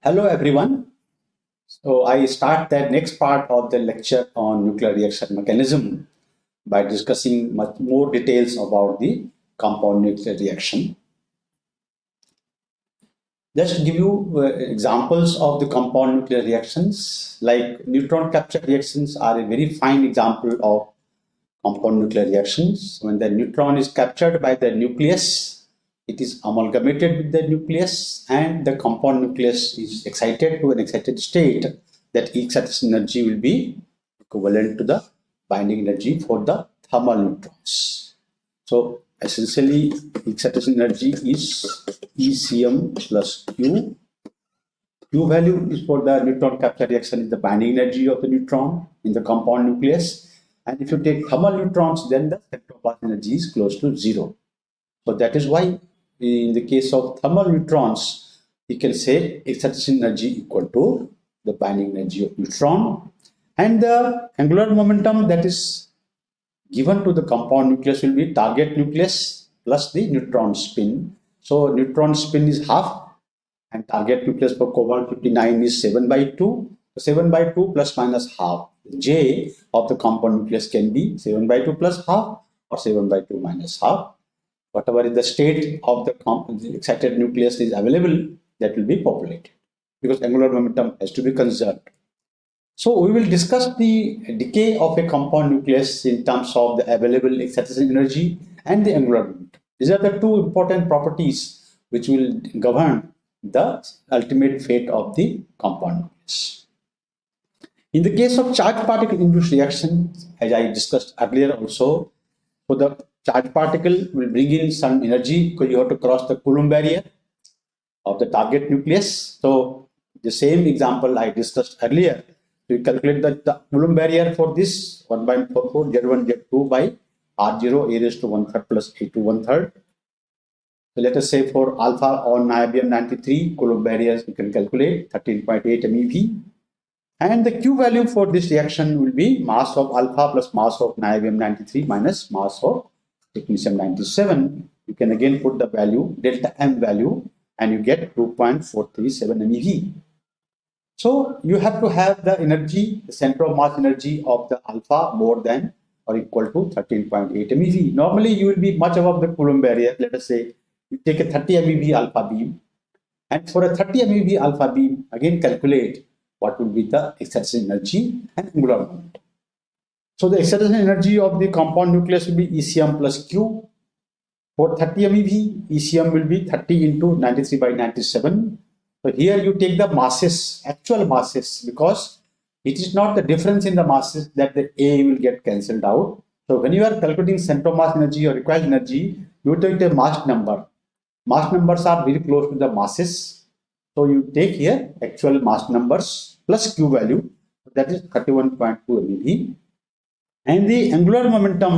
Hello everyone. So I start the next part of the lecture on nuclear reaction mechanism by discussing much more details about the compound nuclear reaction. Just give you uh, examples of the compound nuclear reactions like neutron capture reactions are a very fine example of compound nuclear reactions. When the neutron is captured by the nucleus, it is amalgamated with the nucleus and the compound nucleus is excited to an excited state that excitation energy will be equivalent to the binding energy for the thermal neutrons. So essentially excitation energy is ECM plus Q. Q value is for the neutron capture reaction is the binding energy of the neutron in the compound nucleus and if you take thermal neutrons, then the spectral energy is close to zero. So that is why in the case of thermal neutrons, you can say excitation energy equal to the binding energy of neutron. And the angular momentum that is given to the compound nucleus will be target nucleus plus the neutron spin. So neutron spin is half and target nucleus for cobalt 59 is 7 by 2. 7 by 2 plus minus half J of the compound nucleus can be 7 by 2 plus half or 7 by 2 minus half. Whatever is the state of the excited nucleus is available, that will be populated because angular momentum has to be conserved. So we will discuss the decay of a compound nucleus in terms of the available excitation energy and the angular momentum. These are the two important properties which will govern the ultimate fate of the compound nucleus. In the case of charged particle induced reaction, as I discussed earlier also, so the charged particle will bring in some energy because you have to cross the Coulomb barrier of the target nucleus. So the same example I discussed earlier, we calculate the, the Coulomb barrier for this 1.44 Z1 Z2 by R0 a raised to one third plus a to one third. So let us say for alpha on niobium 93 Coulomb barriers we can calculate 13.8 MeV and the Q value for this reaction will be mass of alpha plus mass of niobium 93 minus mass of technetium 97. You can again put the value, delta M value, and you get 2.437 MeV. So you have to have the energy, the center of mass energy of the alpha more than or equal to 13.8 MeV. Normally you will be much above the Coulomb barrier. Let us say you take a 30 MeV alpha beam and for a 30 MeV alpha beam again calculate what will be the excitation energy and angular momentum. So the excitation energy of the compound nucleus will be ECM plus Q. For 30 MeV, ECM will be 30 into 93 by 97. So here you take the masses, actual masses, because it is not the difference in the masses that the A will get cancelled out. So when you are calculating center mass energy or required energy, you take the mass number. Mass numbers are very close to the masses so you take here actual mass numbers plus Q value that is 31.2 MeV and the angular momentum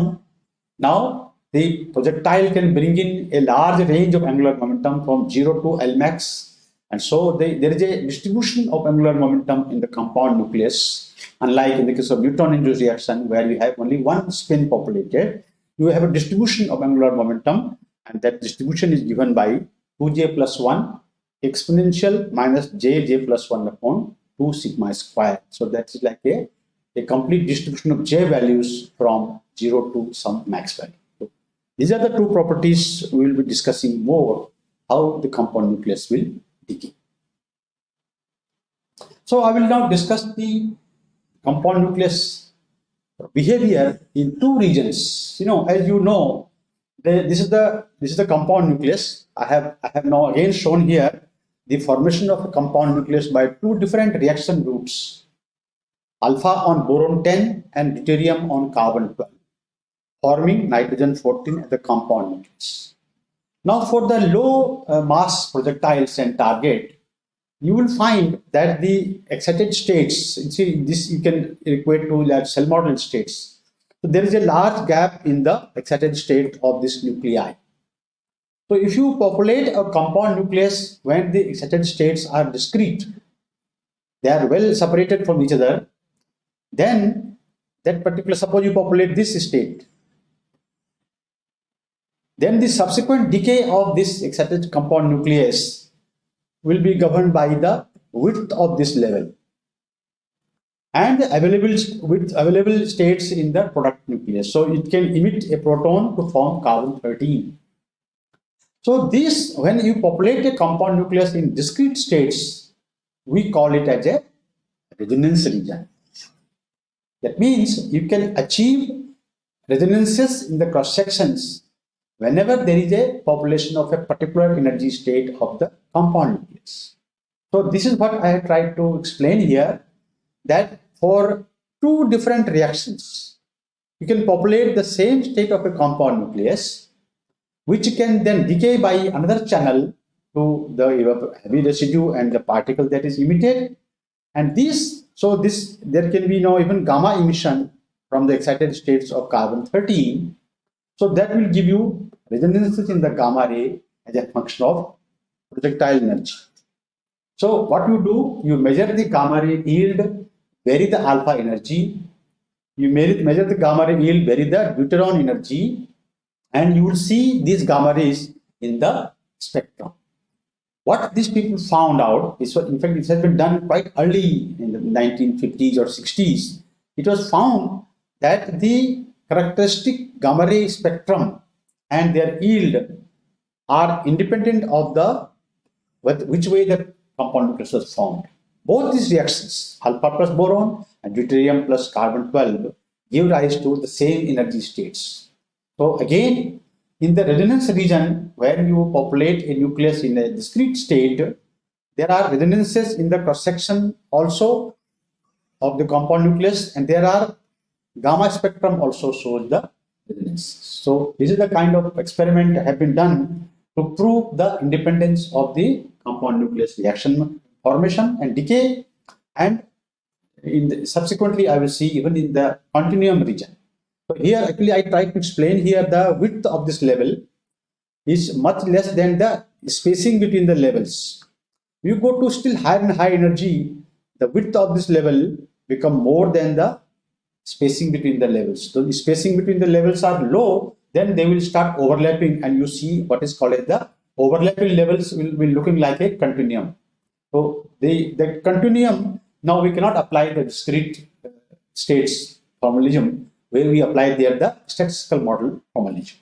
now the projectile can bring in a large range of angular momentum from 0 to L max. And so they, there is a distribution of angular momentum in the compound nucleus. Unlike in the case of neutron induced reaction where you have only one spin populated you have a distribution of angular momentum. And that distribution is given by 2j plus 1 exponential minus j j plus 1 upon 2 sigma square. So that is like a, a complete distribution of j values from 0 to some max value. So these are the two properties we will be discussing more how the compound nucleus will decay. So I will now discuss the compound nucleus behavior in two regions. You know, as you know, the, this is the this is the compound nucleus. I have I have now again shown here the formation of a compound nucleus by two different reaction groups, alpha on boron 10 and deuterium on carbon 12, forming nitrogen 14 as the compound nucleus. Now for the low uh, mass projectiles and target, you will find that the excited states, see this you can equate to like shell model states. So there is a large gap in the excited state of this nuclei. So if you populate a compound nucleus when the excited states are discrete, they are well separated from each other, then that particular, suppose you populate this state, then the subsequent decay of this excited compound nucleus will be governed by the width of this level and available with available states in the product nucleus. So it can emit a proton to form carbon 13. So this, when you populate a compound nucleus in discrete states, we call it as a resonance region. That means you can achieve resonances in the cross sections whenever there is a population of a particular energy state of the compound nucleus. So this is what I have tried to explain here that for two different reactions, you can populate the same state of a compound nucleus, which can then decay by another channel to the heavy residue and the particle that is emitted. And this, so this, there can be no even gamma emission from the excited states of carbon 13. So that will give you resonances in the gamma ray as a function of projectile energy. So what you do, you measure the gamma ray yield vary the alpha energy, you measure the gamma ray yield, vary the deuteron energy, and you will see these gamma rays in the spectrum. What these people found out is, what, in fact, it has been done quite early in the 1950s or 60s. It was found that the characteristic gamma ray spectrum and their yield are independent of the which way the compound nucleus formed. Both these reactions, alpha plus boron and deuterium plus carbon 12, give rise to the same energy states. So again, in the resonance region where you populate a nucleus in a discrete state, there are resonances in the cross section also of the compound nucleus and there are gamma spectrum also shows the resonance. So this is the kind of experiment have been done to prove the independence of the compound nucleus reaction formation and decay and in the, subsequently I will see even in the continuum region. So here actually I try to explain here the width of this level is much less than the spacing between the levels. You go to still higher and high energy, the width of this level become more than the spacing between the levels. So the spacing between the levels are low, then they will start overlapping and you see what is called as the overlapping levels will be looking like a continuum. So the, the continuum, now we cannot apply the discrete uh, states formalism where we apply there the statistical model formalism.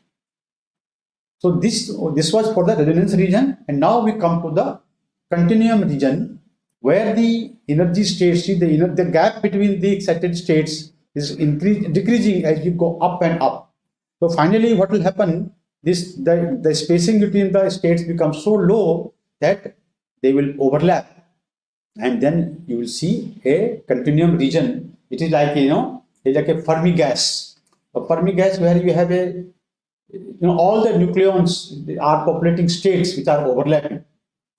So this, this was for the resonance region and now we come to the continuum region where the energy states, the, the gap between the excited states is increase, decreasing as you go up and up. So finally what will happen, this the, the spacing between the states becomes so low that they will overlap and then you will see a continuum region it is like you know it's like a fermi gas a fermi gas where you have a you know all the nucleons are populating states which are overlapping.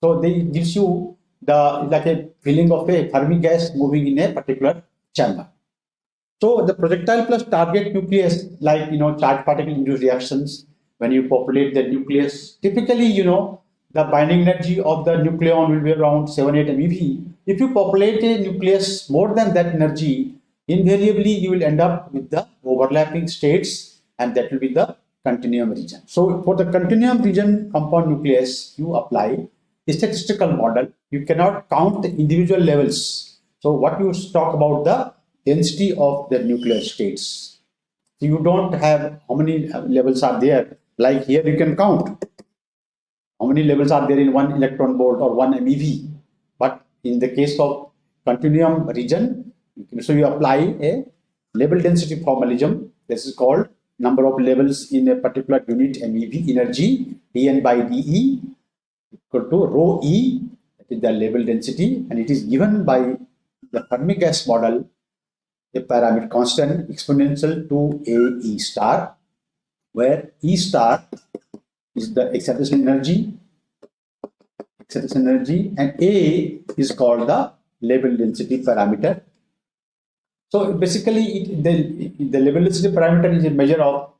So they gives you the like a feeling of a fermi gas moving in a particular chamber. So the projectile plus target nucleus like you know charged particle induced reactions when you populate the nucleus typically you know the binding energy of the nucleon will be around 7-8 MeV. If you populate a nucleus more than that energy, invariably you will end up with the overlapping states and that will be the continuum region. So for the continuum region compound nucleus, you apply a statistical model. You cannot count the individual levels. So what you talk about the density of the nuclear states. So you don't have how many levels are there. Like here you can count how many levels are there in one electron volt or one MeV. But in the case of continuum region, so you apply a level density formalism. This is called number of levels in a particular unit MeV energy, dN by dE equal to rho E, that is the level density, and it is given by the Fermi gas model, a parameter constant exponential to A E star, where E star is the excitation energy, excitation energy, and A is called the level density parameter. So basically, it, the, the level density parameter is a measure of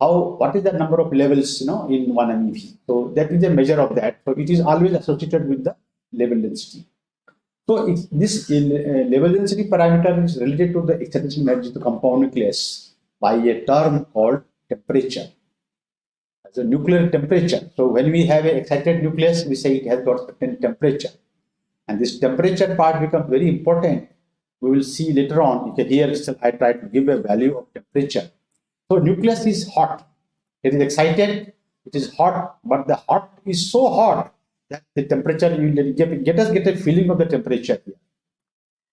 how what is the number of levels you know in one MeV. So that is a measure of that. So it is always associated with the level density. So if this uh, level density parameter is related to the excitation energy the compound nucleus by a term called temperature As a nuclear temperature. So when we have an excited nucleus, we say it has got certain temperature. And this temperature part becomes very important. We will see later on. You can hear I try to give a value of temperature. So nucleus is hot. It is excited. It is hot, but the hot is so hot that the temperature you get, get us get a feeling of the temperature here.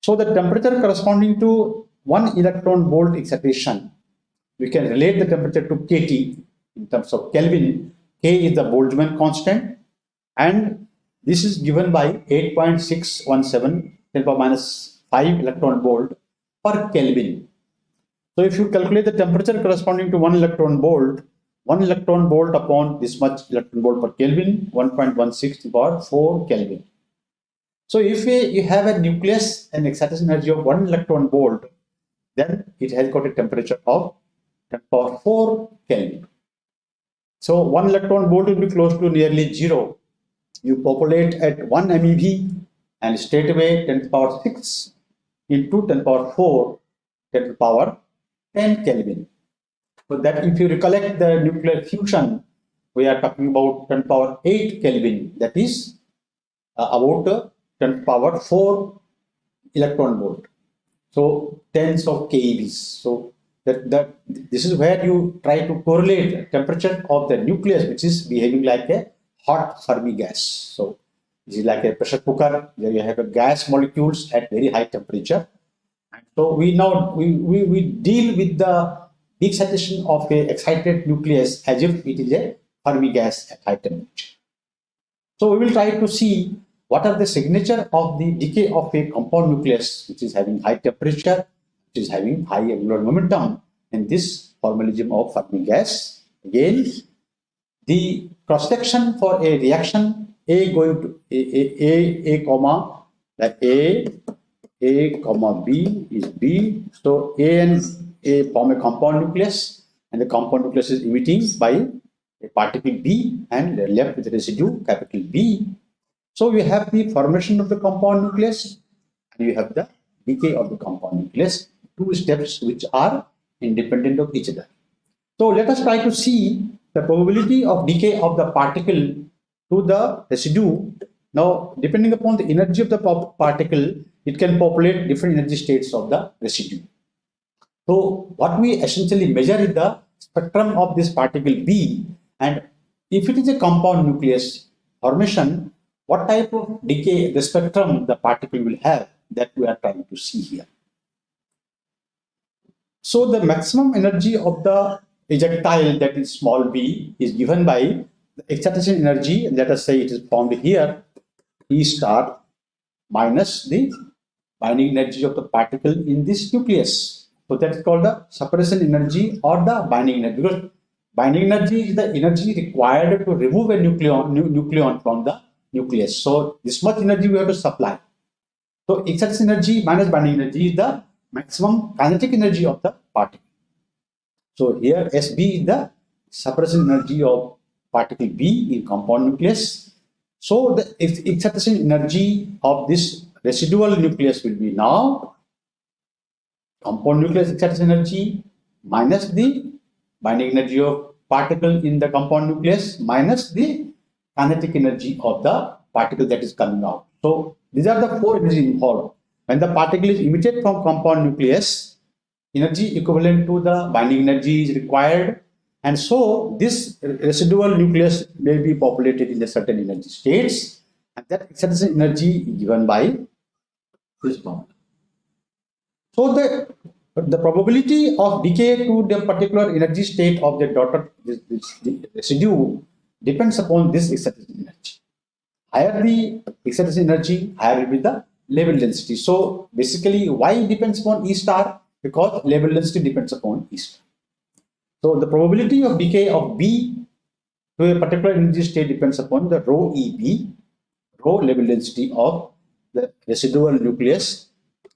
So the temperature corresponding to one electron volt excitation, we can relate the temperature to kT in terms of Kelvin. K is the Boltzmann constant and this is given by 8.617 10 power minus 5 electron volt per Kelvin. So if you calculate the temperature corresponding to 1 electron volt, 1 electron volt upon this much electron volt per Kelvin, 1.16 to power 4 Kelvin. So if you have a nucleus and excitation energy of 1 electron volt, then it has got a temperature of 10 power 4 Kelvin. So 1 electron volt will be close to nearly 0 you populate at 1 MeV and straight away 10 to the power 6 into 10 to the power 4 10 to the power 10 Kelvin. So that if you recollect the nuclear fusion, we are talking about 10 to the power 8 Kelvin, that is uh, about uh, 10 to the power 4 electron volt. So tens of keVs. So that, that this is where you try to correlate temperature of the nucleus, which is behaving like a hot Fermi gas. So this is like a pressure cooker where you have a gas molecules at very high temperature. And so we now we, we, we deal with the excitation of a excited nucleus as if it is a Fermi gas at high temperature. So we will try to see what are the signature of the decay of a compound nucleus which is having high temperature, which is having high angular momentum in this formalism of Fermi gas. Again, the cross section for a reaction A going to A, A, A, A comma, like A, A comma B is B. So A and A form a compound nucleus and the compound nucleus is emitting by a particle B and left with residue capital B. So we have the formation of the compound nucleus and you have the decay of the compound nucleus, two steps which are independent of each other. So let us try to see the probability of decay of the particle to the residue. Now, depending upon the energy of the particle, it can populate different energy states of the residue. So, what we essentially measure is the spectrum of this particle B and if it is a compound nucleus formation, what type of decay the spectrum the particle will have that we are trying to see here. So the maximum energy of the ejectile that is small b is given by excitation energy let us say it is formed here E star minus the binding energy of the particle in this nucleus. So that is called the separation energy or the binding energy because binding energy is the energy required to remove a nucleon, nu nucleon from the nucleus. So this much energy we have to supply. So excitation energy minus binding energy is the maximum kinetic energy of the particle. So here Sb is the separation energy of particle B in compound nucleus. So the excitation energy of this residual nucleus will be now compound nucleus excitation energy minus the binding energy of particle in the compound nucleus minus the kinetic energy of the particle that is coming out. So these are the four energies involved. When the particle is emitted from compound nucleus, energy equivalent to the binding energy is required and so this residual nucleus may be populated in a certain energy states and that excitation energy is given by this bound. So the the probability of decay to the particular energy state of the daughter this, this residue depends upon this excitation energy. Higher the excitation energy, higher will be the level density. So basically, why depends upon E star? because level density depends upon E star. So the probability of decay of B to a particular energy state depends upon the rho EB, rho level density of the residual nucleus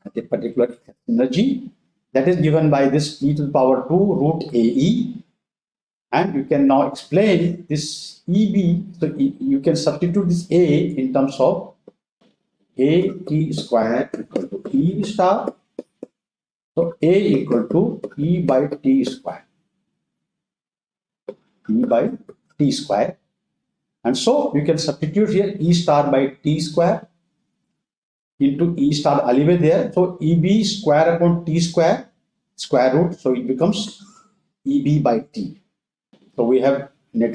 at a particular energy that is given by this e to the power 2 root AE and you can now explain this EB so you can substitute this A in terms of A T square equal to E star so A equal to E by T square. E by T square. And so you can substitute here E star by T square. into E star alleyway there. So EB square upon T square, square root. So it becomes EB by T. So we have uh,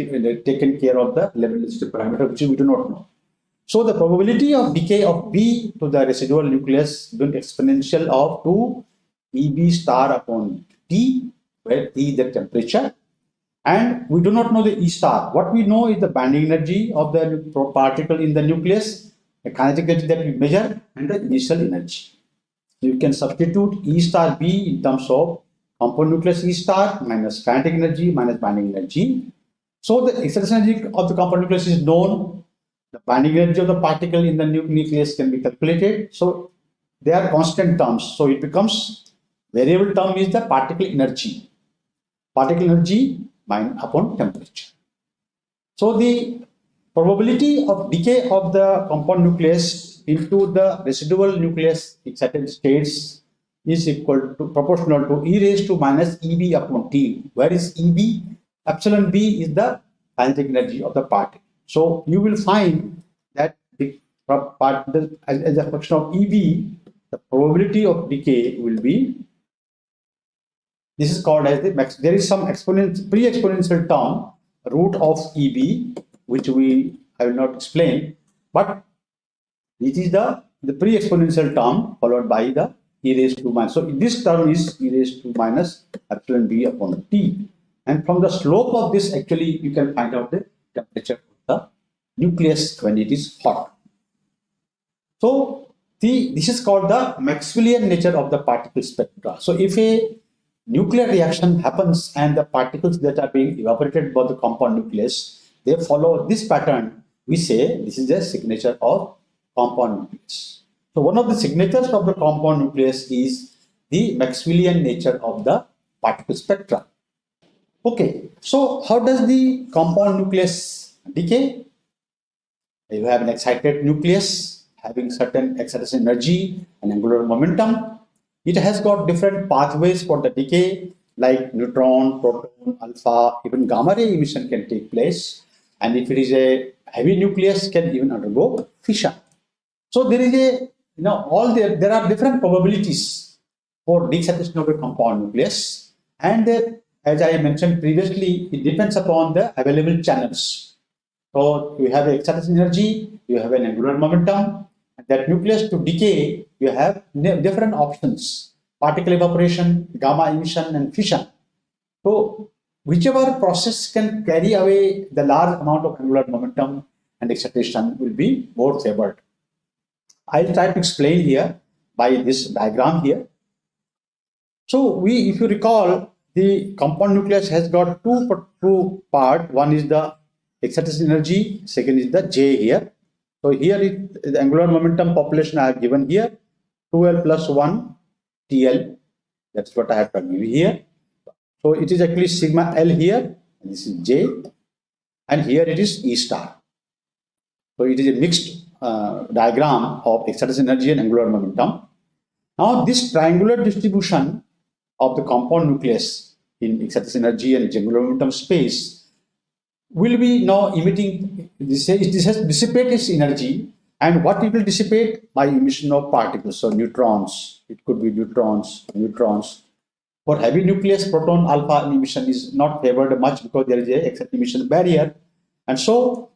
taken care of the relativistic parameter which we do not know. So the probability of decay of B to the residual nucleus will exponential of 2 EB star upon T, where T is the temperature. And we do not know the E star. What we know is the binding energy of the particle in the nucleus, the kinetic energy that we measure, and the initial energy. You can substitute E star B in terms of compound nucleus E star minus kinetic energy minus binding energy. So the excitation energy of the compound nucleus is known. The binding energy of the particle in the nucleus can be calculated. So they are constant terms. So it becomes variable term is the particle energy. Particle energy upon temperature. So the probability of decay of the compound nucleus into the residual nucleus in certain states is equal to proportional to e raised to minus EB upon T. Where is EB? Epsilon B is the kinetic energy of the particle. So you will find that the part as, as a function of EB, the probability of decay will be this is called as the max. There is some exponent pre-exponential term root of EB, which we I will not explain, but it is the the pre-exponential term followed by the e raised to minus. So this term is e raised to minus epsilon b upon t. And from the slope of this, actually, you can find out the temperature of the nucleus when it is hot. So the, this is called the Maxwellian nature of the particle spectra. So if a nuclear reaction happens and the particles that are being evaporated by the compound nucleus, they follow this pattern, we say this is the signature of compound nucleus. So one of the signatures of the compound nucleus is the Maxwellian nature of the particle spectra. Okay, so how does the compound nucleus decay? You have an excited nucleus having certain excitation energy and angular momentum. It has got different pathways for the decay like neutron, proton, alpha, even gamma ray emission can take place. And if it is a heavy nucleus can even undergo fission. So there is a, you know, all there, there are different probabilities for de-excitation of a compound nucleus. And as I mentioned previously, it depends upon the available channels. So you have excitation energy, you have an angular momentum, that nucleus to decay, you have different options, particle evaporation, gamma emission, and fission. So whichever process can carry away the large amount of angular momentum and excitation will be more favored. I'll try to explain here by this diagram here. So we, if you recall, the compound nucleus has got two, two part. One is the excitation energy, second is the J here. So here it, the angular momentum population I have given here, 2L plus 1 TL. That's what I have to give here. So it is actually sigma L here, this is J, and here it is E star. So it is a mixed uh, diagram of excitation energy and angular momentum. Now this triangular distribution of the compound nucleus in excitation energy and angular momentum space will be now emitting this, this has dissipated its energy. And what it will dissipate? By emission of particles. So neutrons. It could be neutrons neutrons. For heavy nucleus proton alpha emission is not favored much because there is a emission barrier. And so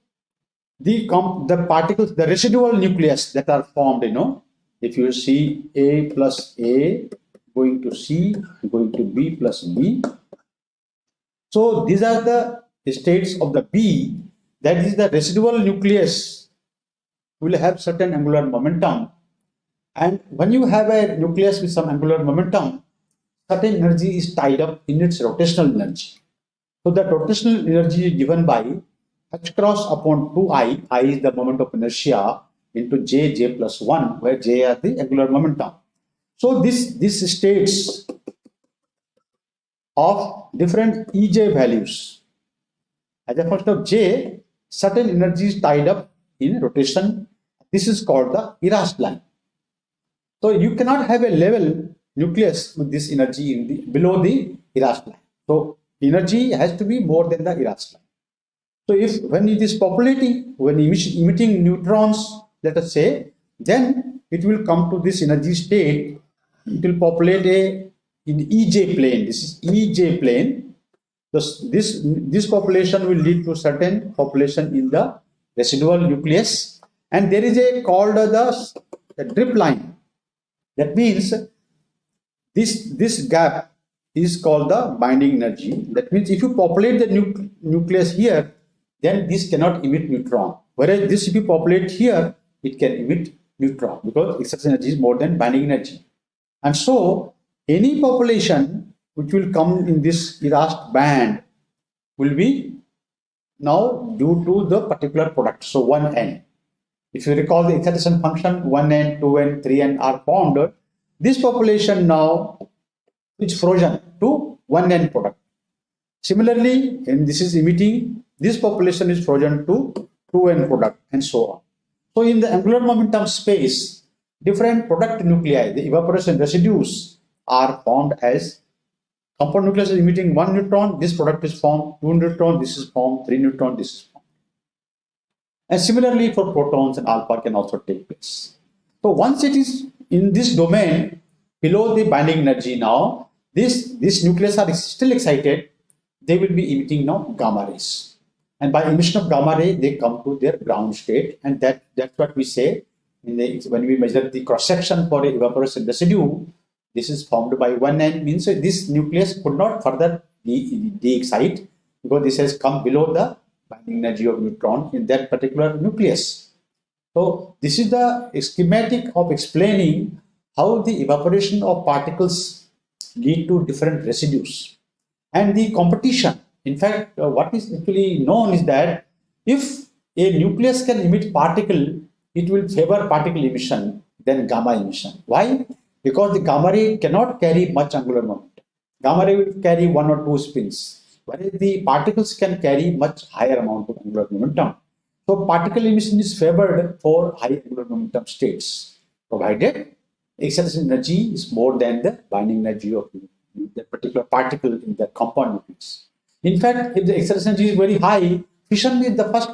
the the particles the residual nucleus that are formed you know if you see a plus a going to C, going to B plus B. So these are the states of the B, that is the residual nucleus will have certain angular momentum. And when you have a nucleus with some angular momentum, certain energy is tied up in its rotational energy. So the rotational energy is given by h cross upon 2i, i is the moment of inertia, into j, j plus 1, where j are the angular momentum. So this, this states of different EJ values. As a function of J, certain energy is tied up in rotation. This is called the Yrast line. So you cannot have a level nucleus with this energy in the, below the Yrast line. So energy has to be more than the Yrast line. So if when it is populating, when emitting neutrons, let us say, then it will come to this energy state. It will populate a in EJ plane. This is EJ plane. This, this, this population will lead to certain population in the residual nucleus. And there is a called the, the drip line. That means this, this gap is called the binding energy. That means if you populate the nu nucleus here, then this cannot emit neutron. Whereas this if you populate here, it can emit neutron because excess energy is more than binding energy. And so any population which will come in this YRAST band will be now due to the particular product. So 1n. If you recall the excitation function 1n, 2n, 3n are formed, this population now is frozen to 1n product. Similarly, and this is emitting, this population is frozen to 2n product and so on. So in the angular momentum space, different product nuclei, the evaporation residues are formed as compound nucleus is emitting one neutron, this product is formed, two neutron, this is formed, three neutron, this is formed. And similarly for protons and alpha can also take place. So once it is in this domain below the binding energy now, this, this nucleus are still excited, they will be emitting now gamma rays. And by emission of gamma ray, they come to their ground state. And that, that's what we say the, when we measure the cross section for a evaporation residue, this is formed by one end means this nucleus could not further de-excite because this has come below the binding energy of neutron in that particular nucleus. So this is the schematic of explaining how the evaporation of particles lead to different residues and the competition. In fact, uh, what is actually known is that if a nucleus can emit particle, it will favor particle emission than gamma emission. Why? Because the gamma ray cannot carry much angular momentum. Gamma ray will carry one or two spins, whereas the particles can carry much higher amount of angular momentum. So particle emission is favored for high angular momentum states, provided acceleration energy is more than the binding energy of the particular particle in the compound nucleus. In fact, if the acceleration energy is very high, fission is the first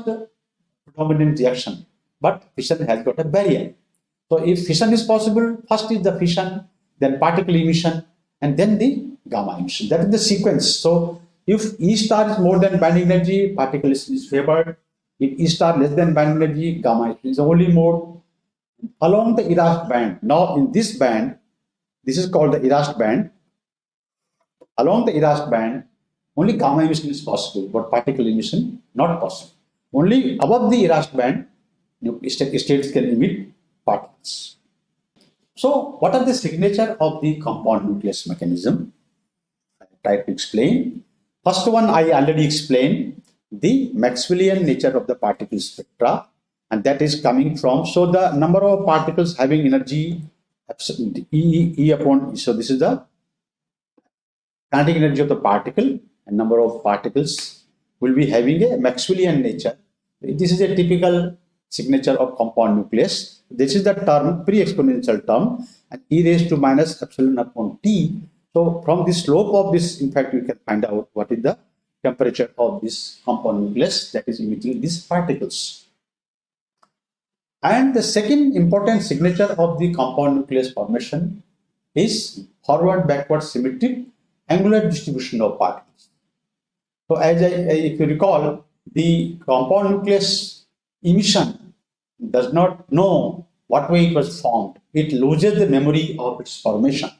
predominant reaction, but fission has got a barrier. So if fission is possible, first is the fission, then particle emission, and then the gamma emission. That is the sequence. So if E star is more than binding energy, particle is, favored. If E star less than binding energy, gamma is only mode. Along the YRAST band, now in this band, this is called the YRAST band. Along the YRAST band, only gamma emission is possible, but particle emission not possible. Only above the YRAST band, states can emit particles. So what are the signature of the compound nucleus mechanism? I try to explain. First one I already explained the Maxwellian nature of the particle spectra and that is coming from so the number of particles having energy E, e upon so this is the kinetic energy of the particle and number of particles will be having a Maxwellian nature. This is a typical signature of compound nucleus. This is the term, pre-exponential term, and e raised to minus epsilon upon t. So from the slope of this, in fact, we can find out what is the temperature of this compound nucleus that is emitting these particles. And the second important signature of the compound nucleus formation is forward backward symmetric angular distribution of particles. So as I, if you recall, the compound nucleus emission does not know what way it was formed. It loses the memory of its formation.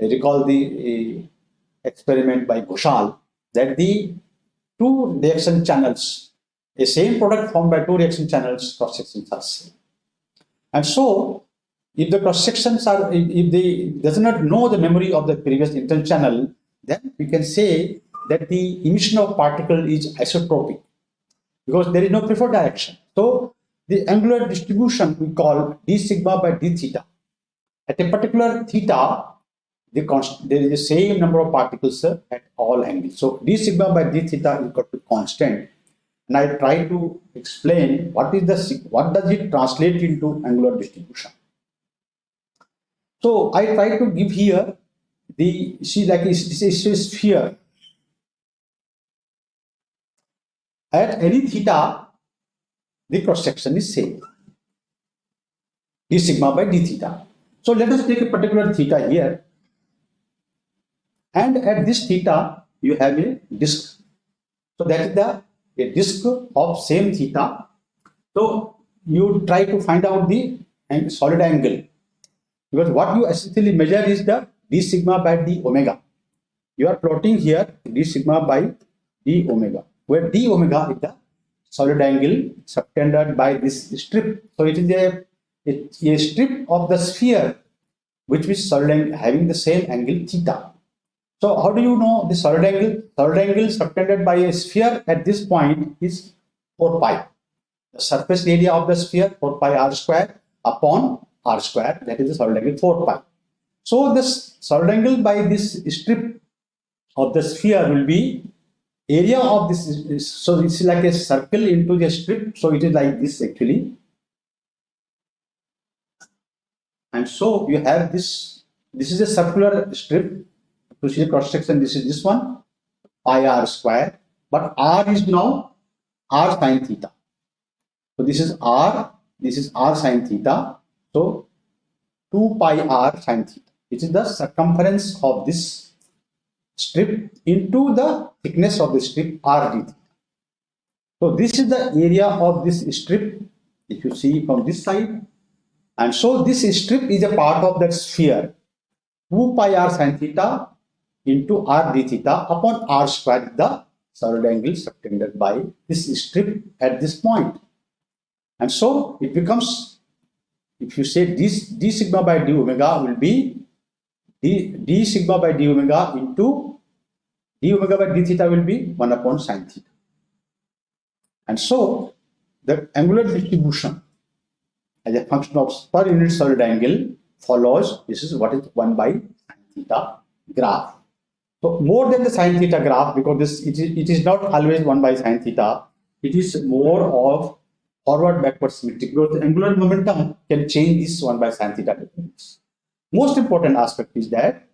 I recall the uh, experiment by Ghoshal that the two reaction channels, a same product formed by two reaction channels, cross sections are same. And so, if the cross sections are, if, if they does not know the memory of the previous intern channel, then we can say that the emission of particle is isotropic because there is no preferred direction. So the angular distribution we call d sigma by d theta. At a particular theta, the constant, there is the same number of particles at all angles. So d sigma by d theta is equal to constant. And I try to explain what is the what does it translate into angular distribution. So I try to give here the see like this is a sphere at any theta, the cross section is same. d sigma by d theta. So let us take a particular theta here. And at this theta, you have a disk. So that is the a disk of same theta. So you try to find out the solid angle because what you essentially measure is the d sigma by d omega. You are plotting here d sigma by d omega, where d omega is the solid angle subtended by this strip. So it is a, a, strip of the sphere which is solid angle having the same angle theta. So how do you know the solid angle? Solid angle subtended by a sphere at this point is 4 pi. The surface area of the sphere 4 pi r square upon r square that is the solid angle 4 pi. So this solid angle by this strip of the sphere will be area of this is, so it's like a circle into the strip. So it is like this actually. And so you have this this is a circular strip. To see the cross section this is this one pi r square. But r is now r sine theta. So this is r this is r sine theta. So 2 pi r sine theta. Which is the circumference of this strip into the thickness of the strip r d theta so this is the area of this strip if you see from this side and so this strip is a part of that sphere 2 pi r sine theta into r d theta upon r square the solid angle subtended by this strip at this point. And so it becomes, if you say this d sigma by d omega will be d, sigma by d omega into d omega by d theta will be 1 upon sine theta. And so the angular distribution as a function of per unit solid angle follows this is what is 1 by sine theta graph. So more than the sine theta graph, because this it is, it is not always 1 by sine theta, it is more of forward backward symmetry because the angular momentum can change this 1 by sine theta difference. Most important aspect is that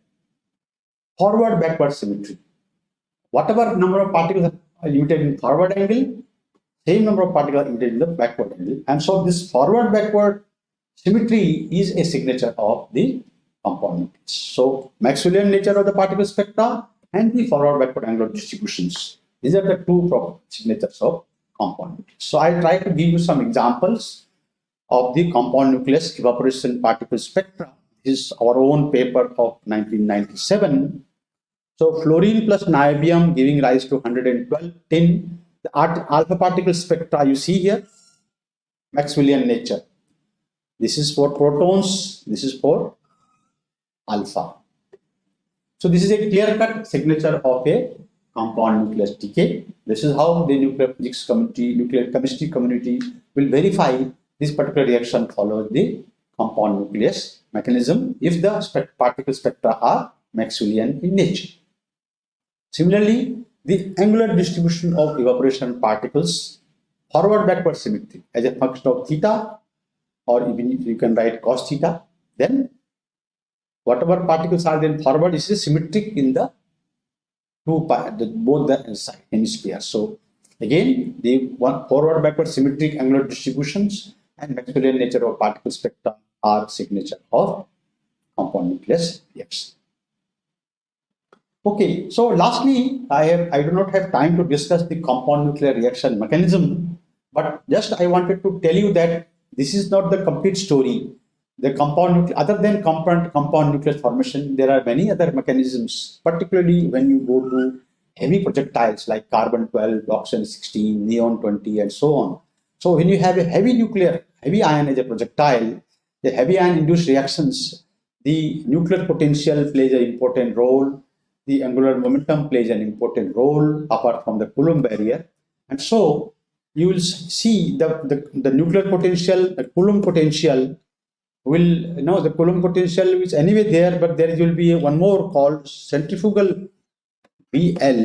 forward backward symmetry. Whatever number of particles are emitted in forward angle, same number of particles are emitted in the backward angle. And so this forward backward symmetry is a signature of the component. So Maxwellian nature of the particle spectra and the forward backward angular distributions. These are the two signatures of compound. So I try to give you some examples of the compound nucleus evaporation particle spectra. Is our own paper of 1997. So fluorine plus niobium giving rise to 112 tin. The alpha particle spectra you see here, Maxwellian nature. This is for protons, this is for alpha. So this is a clear-cut signature of a compound nucleus decay. This is how the nuclear physics community, nuclear chemistry community will verify this particular reaction follows the compound nucleus mechanism if the spect particle spectra are Maxwellian in nature. Similarly, the angular distribution of evaporation particles forward backward symmetry as a function of theta or even if you can write cos theta then whatever particles are then forward is symmetric in the two the, both the hemispheres. So again, the one forward backward symmetric angular distributions and Maxwellian nature of particle spectrum are signature of compound nucleus reaction. Okay, so lastly, I have I do not have time to discuss the compound nuclear reaction mechanism, but just I wanted to tell you that this is not the complete story the compound other than compound compound nucleus formation there are many other mechanisms particularly when you go to heavy projectiles like carbon 12 oxygen 16 neon 20 and so on so when you have a heavy nuclear heavy ion as a projectile the heavy ion induced reactions the nuclear potential plays an important role the angular momentum plays an important role apart from the coulomb barrier and so you will see the, the, the nuclear potential the coulomb potential will you know the Coulomb potential is anyway there, but there will be one more called centrifugal BL,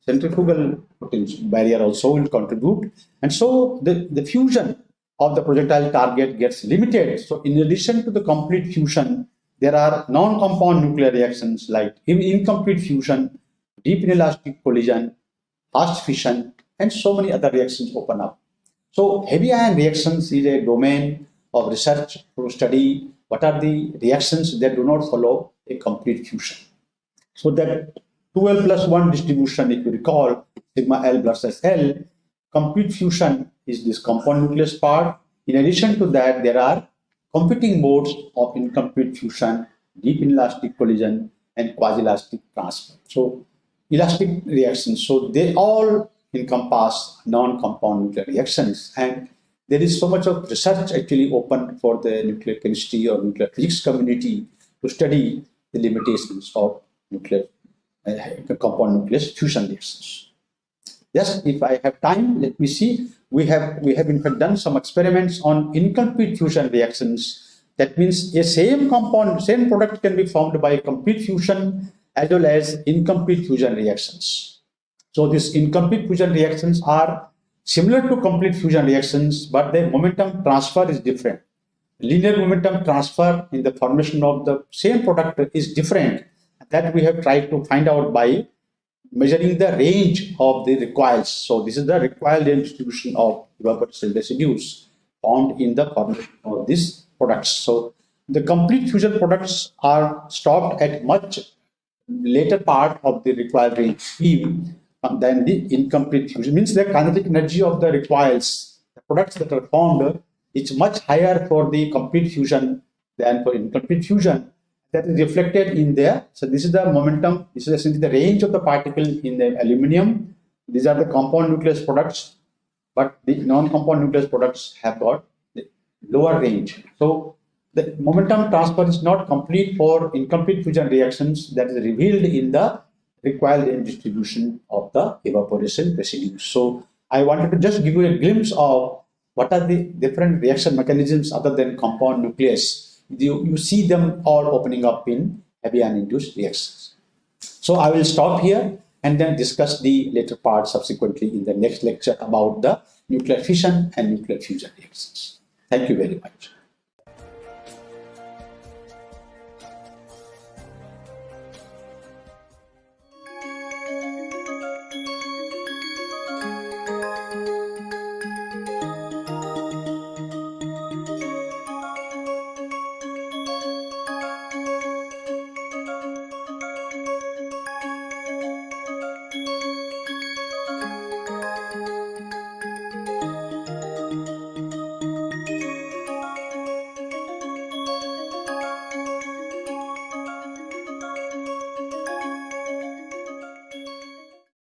centrifugal potential barrier also will contribute. And so the, the fusion of the projectile target gets limited. So in addition to the complete fusion, there are non-compound nuclear reactions like incomplete fusion, deep inelastic collision, fast fission, and so many other reactions open up. So heavy ion reactions is a domain of research to study what are the reactions that do not follow a complete fusion. So that 2L plus 1 distribution, if you recall, sigma L versus L, complete fusion is this compound nucleus part. In addition to that, there are competing modes of incomplete fusion, deep inelastic collision, and quasi-elastic transfer. So elastic reactions, so they all encompass non-compound nuclear reactions. And there is so much of research actually open for the nuclear chemistry or nuclear physics community to study the limitations of nuclear uh, compound nucleus fusion reactions. Just if I have time, let me see. We have we have in fact done some experiments on incomplete fusion reactions. That means a same compound, same product can be formed by complete fusion as well as incomplete fusion reactions. So these incomplete fusion reactions are similar to complete fusion reactions, but their momentum transfer is different. Linear momentum transfer in the formation of the same product is different. That we have tried to find out by measuring the range of the recoils. So this is the recoil distribution of evaporative residues found in the formation of these products. So the complete fusion products are stopped at much later part of the recoil range beam than the incomplete fusion. Means the kinetic energy of the recoils, the products that are formed, is much higher for the complete fusion than for incomplete fusion that is reflected in there. So this is the momentum, this is essentially the range of the particle in the aluminum. These are the compound nucleus products, but the non-compound nucleus products have got lower range. So the momentum transfer is not complete for incomplete fusion reactions that is revealed in the recoil range distribution of the evaporation residues. So I wanted to just give you a glimpse of what are the different reaction mechanisms other than compound nucleus you, you see them all opening up in heavy ion induced reactions. So I will stop here and then discuss the later part subsequently in the next lecture about the nuclear fission and nuclear fusion reactions. Thank you very much.